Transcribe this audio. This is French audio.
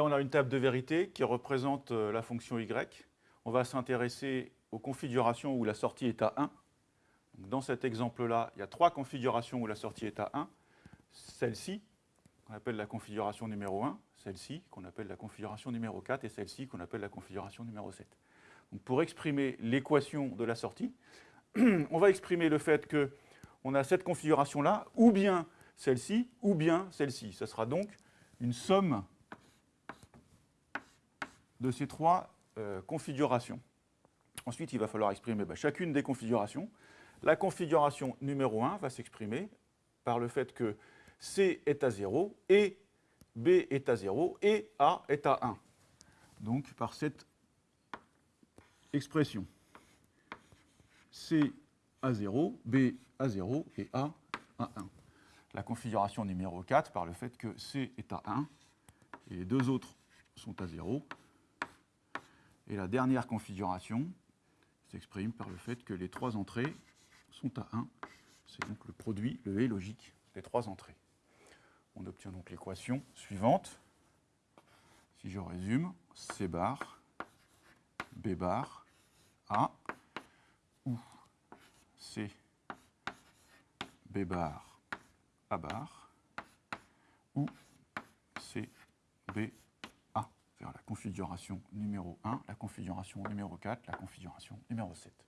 on a une table de vérité qui représente euh, la fonction y. On va s'intéresser aux configurations où la sortie est à 1. dans cet exemple-là, il y a trois configurations où la sortie est à 1. Celle-ci, qu'on appelle la configuration numéro 1, celle-ci, qu'on appelle la configuration numéro 4, et celle-ci, qu'on appelle la configuration numéro 7. Donc pour exprimer l'équation de la sortie, on va exprimer le fait qu'on a cette configuration-là, ou bien celle-ci, ou bien celle-ci. Ce sera donc une somme de ces trois euh, configurations. Ensuite, il va falloir exprimer bah, chacune des configurations. La configuration numéro 1 va s'exprimer par le fait que C est à 0 et B est à 0 et A est à 1. Donc par cette expression. C à 0, B à 0 et A à 1. La configuration numéro 4 par le fait que C est à 1 et les deux autres sont à 0. Et la dernière configuration s'exprime par le fait que les trois entrées sont à 1. C'est donc le produit, le et logique des trois entrées. On obtient donc l'équation suivante. Si je résume, C bar, B bar, A, ou C, B bar, A bar, ou C, B, la configuration numéro 1, la configuration numéro 4, la configuration numéro 7.